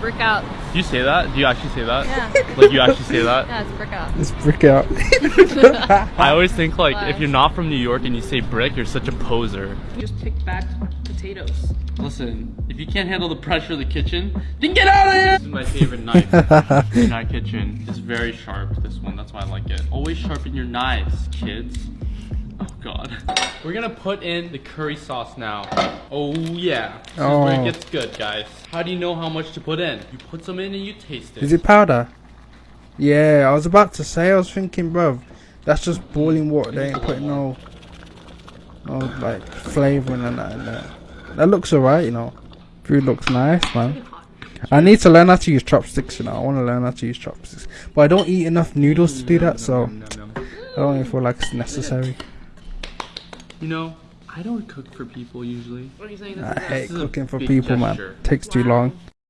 brick out. Do you say that? Do you actually say that? Yeah. Like you actually say that? Yeah, it's brick out. Let's brick out. I always think like Why? if you're not from New York and you say brick, you're such a poser. You Just pick back potatoes. Listen, if you can't handle the pressure of the kitchen, then get out of here! This is my favorite knife in our kitchen. It's very sharp, this one. That's why I like it. Always sharpen your knives, kids. Oh. We're gonna put in the curry sauce now. Oh, yeah. This is where Oh. it gets good, guys. How do you know how much to put in? You put some in and you taste it. Is it powder? Yeah, I was about to say. I was thinking, bruv, that's just boiling water. They ain't putting no, no like flavoring and that in there. That looks alright, you know. Food looks nice, man. I need to learn how to use chopsticks, you know. I want to learn how to use chopsticks, but I don't eat enough noodles to do that, so I don't even feel like it's necessary. You know, I don't cook for people usually. What are you saying? I hate This is a cooking for people, gesture. man. Takes too long.